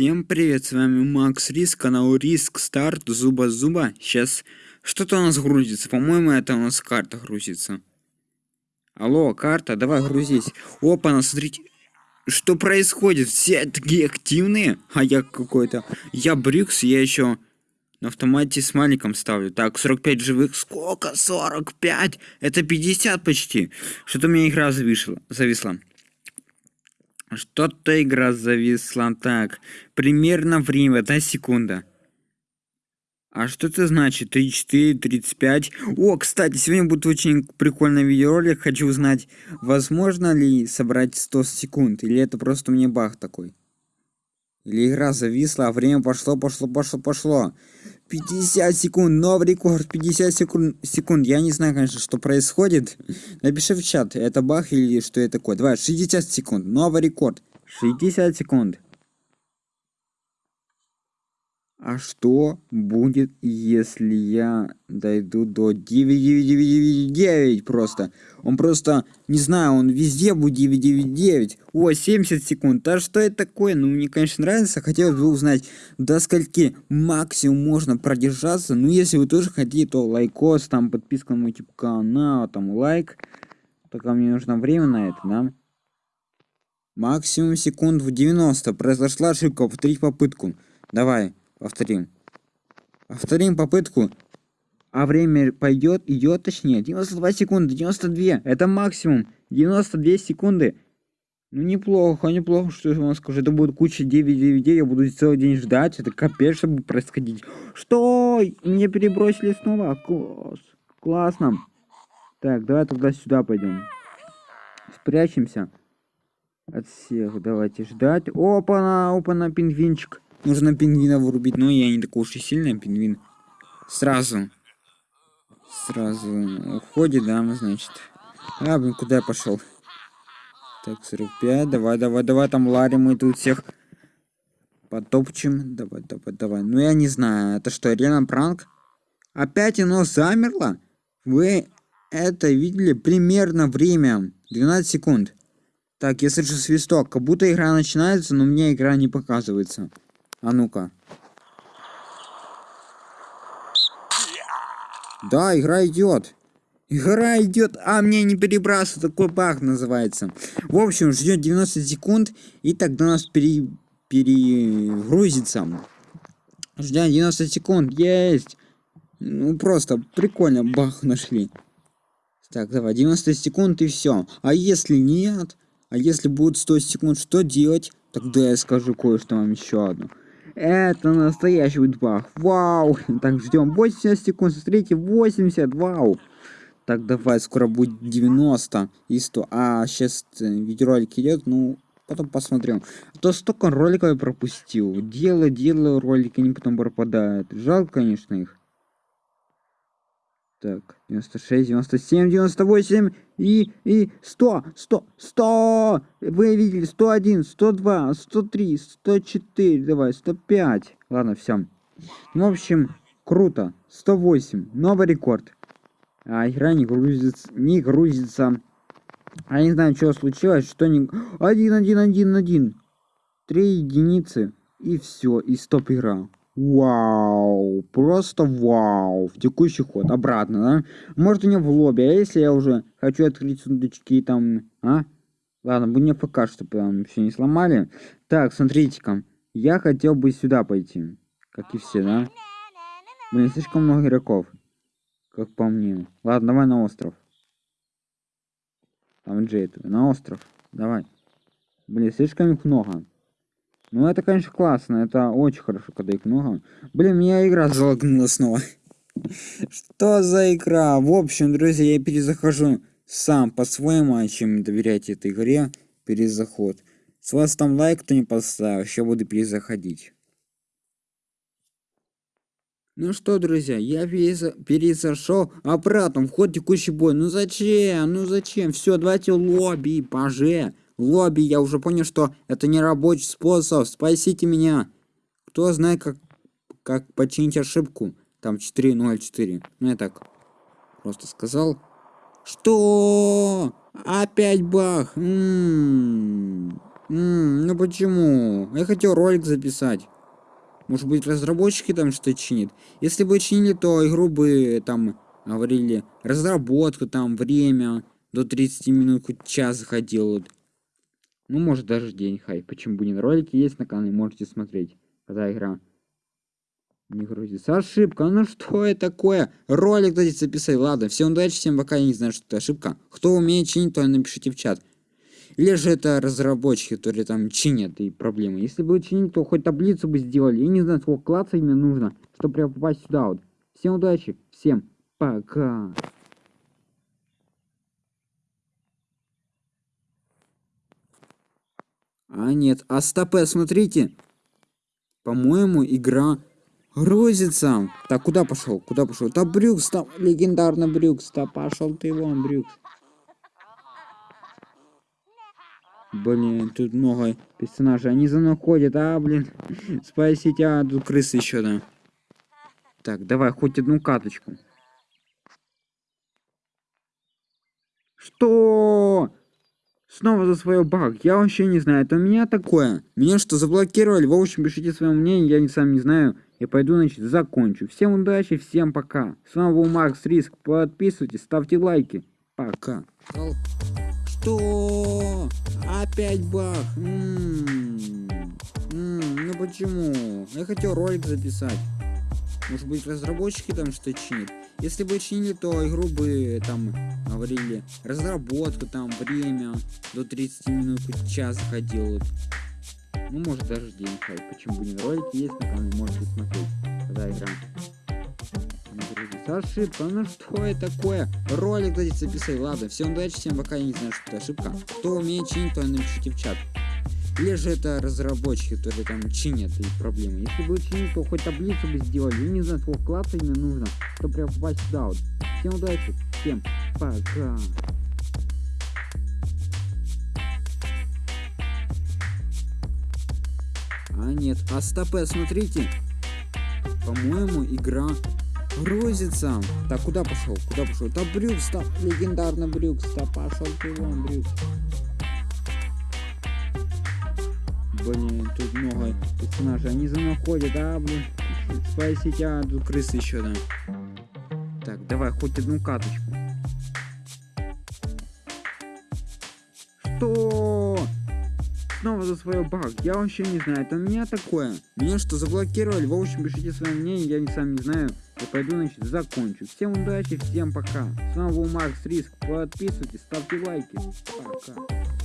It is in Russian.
Всем привет, с вами Макс Риск, канал Риск Старт, Зуба Зуба. Сейчас что-то у нас грузится, по-моему, это у нас карта грузится. Алло, карта, давай грузись. Опа, на смотрите, что происходит? Все такие активные, а я какой-то... Я Брюкс, я еще на автомате с маленьком ставлю. Так, 45 живых. Сколько? 45? Это 50 почти. Что-то у меня игра зависла. зависла. Что-то игра зависла. Так, примерно время, одна секунда. А что это значит? 34, 35. О, кстати, сегодня будет очень прикольный видеоролик. Хочу узнать, возможно ли собрать 100 секунд. Или это просто мне баг такой. Или игра зависла, а время пошло, пошло, пошло, пошло. 50 секунд, новый рекорд, 50 секунд, секунд. Я не знаю, конечно, что происходит. Напиши в чат, это баг или что это такое. Давай, 60 секунд, новый рекорд. 60 секунд. А что будет, если я дойду до 9999 просто? Он просто, не знаю, он везде будет 999. О, 70 секунд. А что это такое? Ну, мне, конечно, нравится. Хотелось бы узнать, до скольки максимум можно продержаться. Ну, если вы тоже хотите, то лайкос, там, подписка на мой типа канал, там, лайк. Только мне нужно время на это, да? Максимум секунд в 90. Произошла ошибка. Повторить попытку. Давай. Повторим. Повторим попытку. А время пойдет, идет точнее. 92 секунды, 92. Это максимум. 92 секунды. Ну неплохо, неплохо, что я вам скажу. Это будет куча 999, я буду целый день ждать. Это капец, что будет происходить. Что? Мне перебросили снова. Класс. Классно. Так, давай тогда сюда пойдем. Спрячемся. От всех. Давайте ждать. Опа-на, опа-на, пингвинчик. Нужно пингвина вырубить, но я не такой уж и сильный пингвин. Сразу. Сразу уходит, да, значит. А, блин, куда я пошел? Так, 45, давай, давай, давай, там Ларри, мы тут всех потопчем. Давай, давай, давай. Ну, я не знаю, это что, реально пранк? Опять оно замерло? Вы это видели? Примерно время. 12 секунд. Так, я слышу свисток. Как будто игра начинается, но мне игра не показывается. А ну-ка. Да, игра идет. Игра идет, а мне не перебрасывает, такой баг называется. В общем, ждет 90 секунд, и тогда нас пере... перегрузится. Ждем 90 секунд, есть. Ну просто прикольно, бах нашли. Так, давай, 90 секунд и все. А если нет, а если будет 100 секунд, что делать? Тогда я скажу кое-что вам еще одно. Это настоящий баг. Вау. Так, ждем 80 секунд. Смотрите, 80. Вау. Так, давай, скоро будет 90 и 100. А, сейчас э, видеоролик идет, ну, потом посмотрим. А то столько роликов я пропустил. Делаю, делаю ролики, они потом пропадают. Жалко, конечно, их. Так, 96, 97, 98 и, и 100, 100, 100! Вы видели, 101, 102, 103, 104, давай, 105. Ладно, все. Ну, в общем, круто. 108, новый рекорд. А игра не грузится, не грузится. А не знаю, что случилось, что не... 1, 1, 1, 1. Три единицы, и все, и стоп игра. Вау, просто вау. В текущий ход, обратно, да? Может у меня в лобби, а если я уже хочу открыть сундучки там, а? Ладно, мне пока что прям все не сломали. Так, смотрите-ка. Я хотел бы сюда пойти. Как и все, да? Блин, слишком много игроков. Как по мне. Ладно, давай на остров. Там Джейд, на остров. Давай. Блин, слишком их много. Ну, это, конечно, классно. Это очень хорошо, когда их много. Блин, меня игра залагнула снова. Что за игра? В общем, друзья, я перезахожу сам по-своему, а чем доверять этой игре. Перезаход. С вас там лайк, кто не поставил, еще буду перезаходить. Ну что, друзья, я перезашел обратно, вход текущий бой. Ну зачем? Ну зачем? Все, давайте лобби, поже лобби, я уже понял, что это не рабочий способ. Спасите меня. Кто знает, как, как починить ошибку? Там 4.04. Ну, я так просто сказал. Что? Опять бах. М -м -м. М, ну почему? Я хотел ролик записать. Может быть, разработчики там что-то чинят? Если бы чинили, то игру бы там говорили разработка, там время до 30 минут, хоть час заходил. Ну, может, даже день, хай. Почему бы не? Ролики есть на канале, можете смотреть, когда игра не грузится. Ошибка, ну что это такое? Ролик дайте записать. Ладно, всем удачи, всем пока, я не знаю, что это ошибка. Кто умеет чинить, то напишите в чат. Или же это разработчики, которые там чинят и проблемы. Если бы чинить, то хоть таблицу бы сделали. Я не знаю, сколько класса именно нужно, чтобы прям попасть сюда вот. Всем удачи, всем пока. А нет, а стопе, смотрите. По-моему, игра грузится. Так, куда пошел? Куда пошел? Да Брюкс, там легендарный Брюкс. Да пошел ты вон, Брюкс. Блин, тут много персонажей. Они за мной ходят, а, блин. Спасите, а, тут крысы еще, да. Так, давай хоть одну каточку. Что? Снова за свой баг. Я вообще не знаю, это у меня такое. Меня что, заблокировали? В общем, пишите свое мнение, я не сам не знаю. Я пойду, значит, закончу. Всем удачи, всем пока. С вами был Макс Риск. Подписывайтесь, ставьте лайки. Пока. Что? Опять баг? М -м -м, ну почему? Я хотел ролик записать. Может быть разработчики там что чинят? Если бы чинили, то игру бы там говорили разработка, там время до 30 минут, час заходил. Вот. Ну может даже день, хай. Почему бы не ролики есть на канале, можете смотреть, когда игра. Ошибка, ну что это такое? Ролик дайте записать, ладно, всем удачи, всем пока, я не знаю, что это ошибка. Кто умеет чинить, то напишите в чат. Или же это разработчики, которые там чинят и проблемы. Если бы чинить, то хоть таблицу бы сделали. Я не знаю, сколько класса именно нужно, чтобы прям попасть сюда вот. Всем удачи, всем пока. А нет, а стопе, смотрите. По-моему, игра грузится. Так, куда пошел? Куда пошел? Да Брюкс, там легендарный Брюкс. Да пошел ты вон, Брюкс. Блин, тут много персонажей. Они за мной ходят, а, блин. Спасите, а, тут крысы еще, да. Так, давай хоть одну каточку. Что? Снова за свой баг. Я вообще не знаю, это у меня такое. Меня что, заблокировали? В общем, пишите свое мнение, я не сам не знаю. Я пойду, значит, закончу. Всем удачи, всем пока. С вами был Макс Риск. Подписывайтесь, ставьте лайки. Пока.